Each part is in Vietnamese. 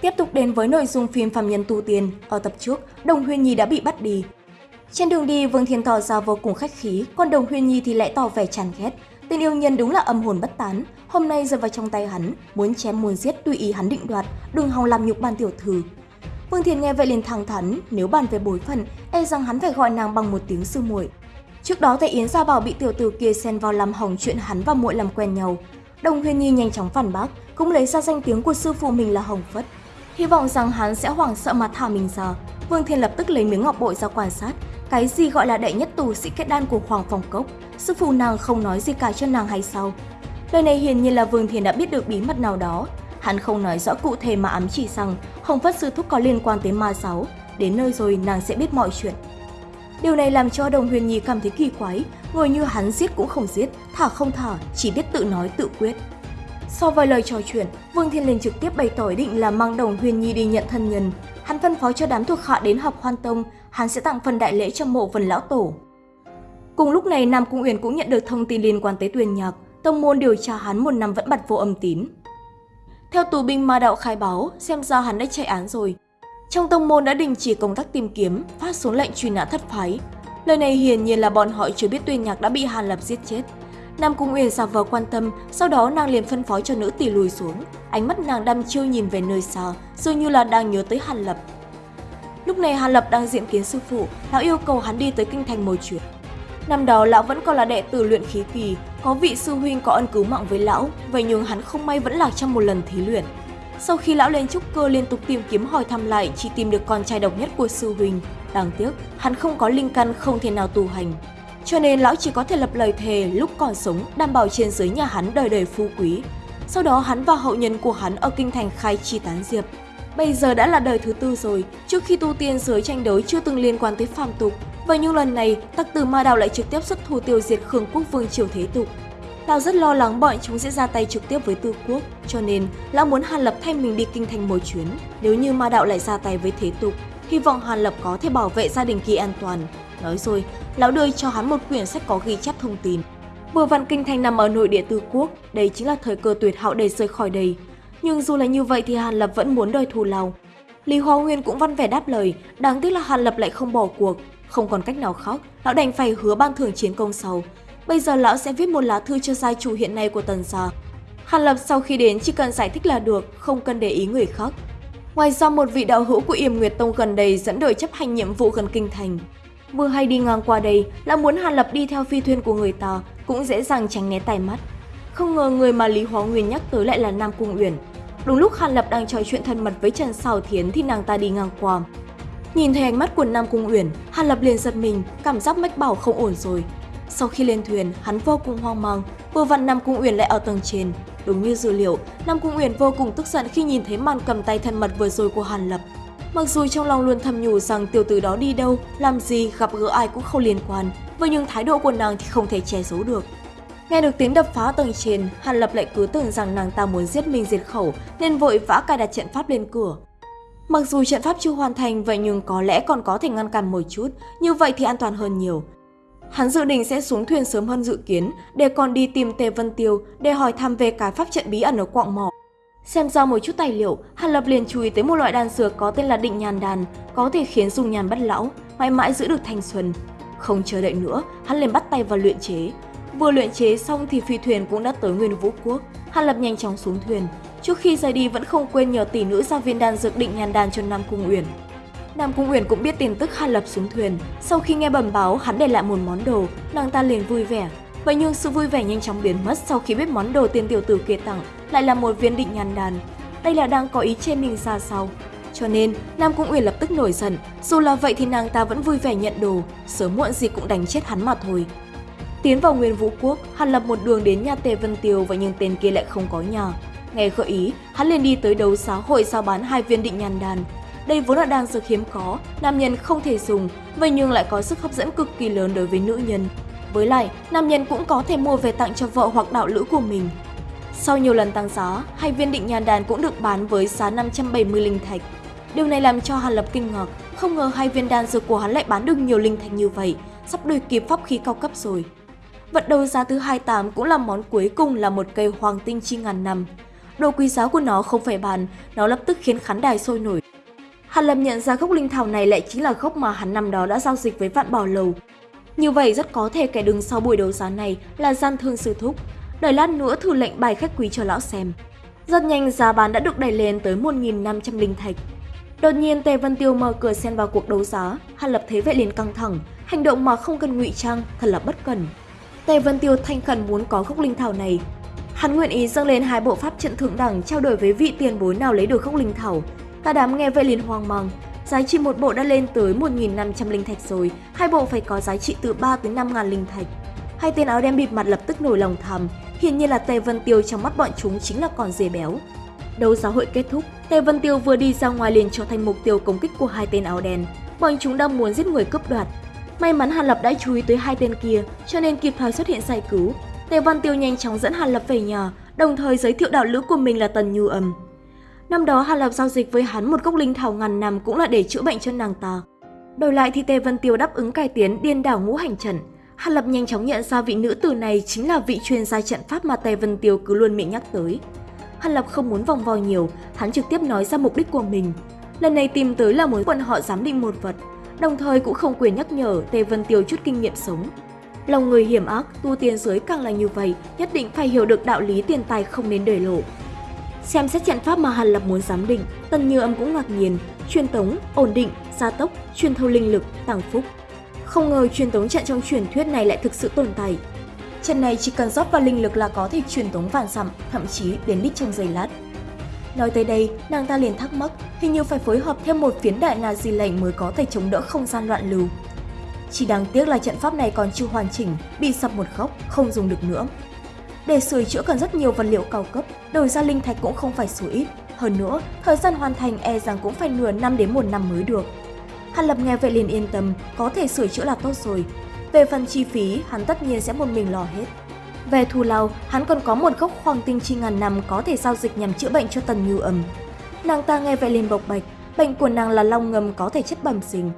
Tiếp tục đến với nội dung phim Phạm Nhân Tu Tiên, ở tập trước, Đồng Huyên Nhi đã bị bắt đi. Trên đường đi, Vương Thiên tỏ ra vô cùng khách khí, còn Đồng Huyên Nhi thì lại tỏ vẻ chán ghét. Tên yêu nhân đúng là âm hồn bất tán, hôm nay rơi vào trong tay hắn, muốn chém muốn giết tùy ý hắn định đoạt, đừng hòng làm nhục ban tiểu thư. Vương Thiên nghe vậy liền thẳng thắn, nếu bàn về bối phận, e rằng hắn phải gọi nàng bằng một tiếng sư muội. Trước đó tại Yến Gia Bảo bị tiểu tử kia xen vào làm hỏng chuyện hắn và muội làm quen nhau. Đồng Huyên Nhi nhanh chóng phản bác, cũng lấy ra danh tiếng của sư phụ mình là Hồng Phất. Hy vọng rằng hắn sẽ hoảng sợ mà thả mình ra. Vương Thiên lập tức lấy miếng ngọc bội ra quan sát. Cái gì gọi là đệ nhất tù sĩ kết đan của Hoàng phòng Cốc, sư phụ nàng không nói gì cả cho nàng hay sao? Lời này hiển nhiên là Vương Thiên đã biết được bí mật nào đó. Hắn không nói rõ cụ thể mà ám chỉ rằng Hồng Phất sư thúc có liên quan tới ma giáo. Đến nơi rồi nàng sẽ biết mọi chuyện. Điều này làm cho Đồng Huyền Nhi cảm thấy kỳ quái, người như hắn giết cũng không giết, thả không thả, chỉ biết tự nói tự quyết. Sau vài lời trò chuyện, Vương Thiên Linh trực tiếp bày tỏ ý định là mang Đồng Huyền Nhi đi nhận thân nhân. Hắn phân phó cho đám thuộc hạ đến học hoan tông, hắn sẽ tặng phần đại lễ cho mộ phần lão tổ. Cùng lúc này, Nam Cung Uyển cũng nhận được thông tin liên quan tới Tuyền Nhạc, tông môn điều tra hắn một năm vẫn bật vô âm tín. Theo tù binh ma đạo khai báo, xem ra hắn đã chạy án rồi. Trong tông môn đã đình chỉ công tác tìm kiếm, phát xuống lệnh truy nã thất phái. Lời này hiển nhiên là bọn họ chưa biết Tuyền Nhạc đã bị Hàn Lập giết chết. Nam Cung Uyển giả vờ quan tâm, sau đó nàng liền phân phó cho nữ tỷ lùi xuống. Ánh mắt nàng đăm chiêu nhìn về nơi xa, dường như là đang nhớ tới Hàn Lập. Lúc này Hàn Lập đang diện kiến sư phụ, lão yêu cầu hắn đi tới kinh thành một chuyến. Năm đó lão vẫn còn là đệ tử luyện khí kỳ, có vị sư huynh có ân cứu mạng với lão, vậy nhưng hắn không may vẫn lạc trong một lần thí luyện. Sau khi lão lên trúc cơ liên tục tìm kiếm hỏi thăm lại, chỉ tìm được con trai độc nhất của sư huynh. Đáng tiếc, hắn không có linh căn không thể nào tu hành. Cho nên lão chỉ có thể lập lời thề lúc còn sống đảm bảo trên dưới nhà hắn đời đời phú quý. Sau đó hắn và hậu nhân của hắn ở kinh thành khai chi tán diệp. Bây giờ đã là đời thứ tư rồi, trước khi tu tiên giới tranh đấu chưa từng liên quan tới phàm tục. Vậy nhưng lần này, tặc tử ma đạo lại trực tiếp xuất thủ tiêu diệt Khương quốc vương triều thế tục. Lão rất lo lắng bọn chúng sẽ ra tay trực tiếp với tư quốc, cho nên lão muốn Hàn Lập thay mình đi kinh thành một chuyến. Nếu như ma đạo lại ra tay với thế tục, hy vọng Hàn Lập có thể bảo vệ gia đình kỳ an toàn. Nói rồi, lão đưa cho hắn một quyển sách có ghi chép thông tin. Vừa vạn kinh thành nằm ở nội địa tư quốc, đây chính là thời cơ tuyệt hảo để rời khỏi đây. Nhưng dù là như vậy thì Hàn Lập vẫn muốn đòi thù lao. Lý Hoa Nguyên cũng văn vẻ đáp lời, đáng tiếc là Hàn Lập lại không bỏ cuộc. Không còn cách nào khác, lão đành phải hứa ban thưởng chiến công sau. Bây giờ lão sẽ viết một lá thư cho gia chủ hiện nay của Tần Gia. Hàn Lập sau khi đến chỉ cần giải thích là được, không cần để ý người khác. Ngoài ra một vị đạo hữu của Yểm Nguyệt Tông gần đây dẫn đội chấp hành nhiệm vụ gần kinh thành. Vừa hay đi ngang qua đây là muốn Hàn Lập đi theo phi thuyền của người ta, cũng dễ dàng tránh né tai mắt. Không ngờ người mà Lý Hóa Nguyên nhắc tới lại là Nam Cung Uyển. Đúng lúc Hàn Lập đang trò chuyện thân mật với Trần Sào Thiến thì nàng ta đi ngang qua. Nhìn thấy ánh mắt của Nam Cung Uyển, Hàn Lập liền giật mình, cảm giác mách bảo không ổn rồi. Sau khi lên thuyền, hắn vô cùng hoang mang, vừa vặn Nam Cung Uyển lại ở tầng trên. Đúng như dữ liệu, Nam Cung Uyển vô cùng tức giận khi nhìn thấy màn cầm tay thân mật vừa rồi của Hàn Lập. Mặc dù trong lòng luôn thầm nhủ rằng tiểu tử đó đi đâu, làm gì, gặp gỡ ai cũng không liên quan, vậy nhưng thái độ của nàng thì không thể che giấu được. Nghe được tiếng đập phá tầng trên, Hàn Lập lại cứ tưởng rằng nàng ta muốn giết mình diệt khẩu nên vội vã cài đặt trận pháp lên cửa. Mặc dù trận pháp chưa hoàn thành vậy nhưng có lẽ còn có thể ngăn cản một chút, như vậy thì an toàn hơn nhiều. Hắn dự định sẽ xuống thuyền sớm hơn dự kiến để còn đi tìm Tề Vân Tiêu để hỏi thăm về cái pháp trận bí ẩn ở quạng mỏ. Xem ra một chút tài liệu, Hàn Lập liền chú ý tới một loại đan dược có tên là định nhàn đàn, có thể khiến dùng nhàn bất lão, mãi mãi giữ được thanh xuân. Không chờ đợi nữa, hắn liền bắt tay vào luyện chế. Vừa luyện chế xong thì phi thuyền cũng đã tới Nguyên Vũ Quốc. Hàn Lập nhanh chóng xuống thuyền. Trước khi rời đi vẫn không quên nhờ tỷ nữ giao viên đan dược định nhàn đàn cho Nam Cung Uyển. Nam Cung Uyển cũng biết tin tức Hàn Lập xuống thuyền. Sau khi nghe bẩm báo hắn để lại một món đồ, nàng ta liền vui vẻ. Vậy nhưng sự vui vẻ nhanh chóng biến mất sau khi biết món đồ tiên tiểu tử kia tặng lại là một viên định nhàn đàn. Đây là đang có ý chê mình ra sao? Cho nên, Nam Cung Uyển lập tức nổi giận. Dù là vậy thì nàng ta vẫn vui vẻ nhận đồ, sớm muộn gì cũng đánh chết hắn mà thôi. Tiến vào Nguyên Vũ Quốc, hắn Lập một đường đến nhà Tề Vân Tiêu và nhưng tên kia lại không có nhà. Nghe gợi ý, hắn liền đi tới đấu giá hội giao bán hai viên định nhàn đàn. Đây vốn là đan dược hiếm có, nam nhân không thể dùng, vậy nhưng lại có sức hấp dẫn cực kỳ lớn đối với nữ nhân. Với lại, nam nhân cũng có thể mua về tặng cho vợ hoặc đạo lữ của mình. Sau nhiều lần tăng giá, hai viên định nhàn đàn cũng được bán với giá 570 linh thạch. Điều này làm cho Hàn Lập kinh ngạc, không ngờ hai viên đan dược của hắn lại bán được nhiều linh thạch như vậy, sắp đuổi kịp pháp khí cao cấp rồi. Vật đấu giá thứ 28 cũng là món cuối cùng là một cây hoàng tinh chi ngàn năm. đồ quý giá của nó không phải bàn, nó lập tức khiến khán đài sôi nổi. Hàn Lập nhận ra gốc linh thảo này lại chính là gốc mà hắn năm đó đã giao dịch với vạn bảo lầu. Như vậy rất có thể kẻ đứng sau buổi đấu giá này là gian thương sư thúc. Đợi lát nữa thử lệnh bài khách quý cho lão xem. Rất nhanh giá bán đã được đẩy lên tới 1.500 linh thạch. Đột nhiên Tề Vân Tiêu mở cửa xen vào cuộc đấu giá, Hàn Lập thế vậy liền căng thẳng, hành động mà không cần ngụy trang thật là bất cần. Tề Vân Tiêu thanh khẩn muốn có gốc linh thảo này. Hắn nguyện ý dâng lên hai bộ pháp trận thượng đẳng trao đổi với vị tiền bối nào lấy được gốc linh thảo. Cả đám nghe vậy liền hoang mang, giá trị một bộ đã lên tới 1.500 linh thạch rồi, hai bộ phải có giá trị từ 3 tới 5 ngàn linh thạch. Hai tên áo đen bịt mặt lập tức nổi lòng thầm, hiển nhiên là Tề Vân Tiêu trong mắt bọn chúng chính là con dê béo. Đấu giá hội kết thúc, Tề Vân Tiêu vừa đi ra ngoài liền trở thành mục tiêu công kích của hai tên áo đen. Bọn chúng đang muốn giết người cướp đoạt. May mắn Hàn Lập đã chú ý tới hai tên kia, cho nên kịp thời xuất hiện giải cứu. Tề Vân Tiêu nhanh chóng dẫn Hàn Lập về nhà, đồng thời giới thiệu đạo lữ của mình là Tần Như Âm. Năm đó Hàn Lập giao dịch với hắn một gốc linh thảo ngàn năm cũng là để chữa bệnh cho nàng ta. Đổi lại thì Tề Vân Tiêu đáp ứng cải tiến điên đảo ngũ hành trận. Hàn Lập nhanh chóng nhận ra vị nữ tử này chính là vị chuyên gia trận pháp mà Tề Vân Tiêu cứ luôn miệng nhắc tới. Hàn Lập không muốn vòng vo nhiều, hắn trực tiếp nói ra mục đích của mình. Lần này tìm tới là muốn bọn họ giám định một vật, đồng thời cũng không quyền nhắc nhở Tề Vân Tiêu chút kinh nghiệm sống. Lòng người hiểm ác, tu tiên giới càng là như vậy, nhất định phải hiểu được đạo lý tiền tài không nên để lộ. Xem xét trận pháp mà Hàn Lập muốn giám định, Tần Như Âm cũng ngạc nhiên, truyền tống, ổn định, gia tốc, truyền thâu linh lực, tăng phúc. Không ngờ truyền tống trận trong truyền thuyết này lại thực sự tồn tại. Trận này chỉ cần rót vào linh lực là có thể truyền tống vạn dặm, thậm chí đến đích trong giây lát. Nói tới đây, nàng ta liền thắc mắc, hình như phải phối hợp thêm một phiến đại là di lệnh mới có thể chống đỡ không gian loạn lưu. Chỉ đáng tiếc là trận pháp này còn chưa hoàn chỉnh, bị sập một góc, không dùng được nữa. Để sửa chữa cần rất nhiều vật liệu cao cấp, đổi ra linh thạch cũng không phải số ít. Hơn nữa, thời gian hoàn thành e rằng cũng phải nửa năm đến một năm mới được. Hàn Lập nghe vậy liền yên tâm, có thể sửa chữa là tốt rồi. Về phần chi phí, hắn tất nhiên sẽ một mình lo hết. Về thù lao, hắn còn có một gốc hoàng tinh chi ngàn năm có thể giao dịch nhằm chữa bệnh cho Tần Như Âm. Nàng ta nghe vậy liền bộc bạch, bệnh của nàng là long ngầm có thể chất bẩm sinh.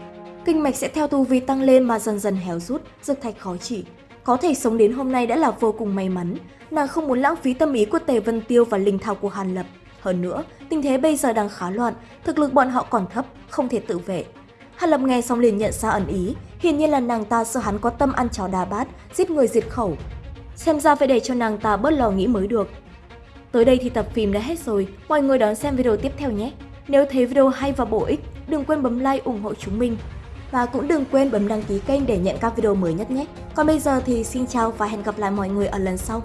Kinh mạch sẽ theo tu vi tăng lên mà dần dần héo rút, dược thạch khó trị. Có thể sống đến hôm nay đã là vô cùng may mắn, nàng không muốn lãng phí tâm ý của Tề Vân Tiêu và linh thảo của Hàn Lập. Hơn nữa, tình thế bây giờ đang khá loạn, thực lực bọn họ còn thấp, không thể tự vệ. Hàn Lập nghe xong liền nhận ra ẩn ý, hiển nhiên là nàng ta sợ hắn có tâm ăn chó đà bát, giết người diệt khẩu. Xem ra phải để cho nàng ta bớt lo nghĩ mới được. Tới đây thì tập phim đã hết rồi, mọi người đón xem video tiếp theo nhé. Nếu thấy video hay và bổ ích, đừng quên bấm like ủng hộ chúng mình. Và cũng đừng quên bấm đăng ký kênh để nhận các video mới nhất nhé. Còn bây giờ thì xin chào và hẹn gặp lại mọi người ở lần sau.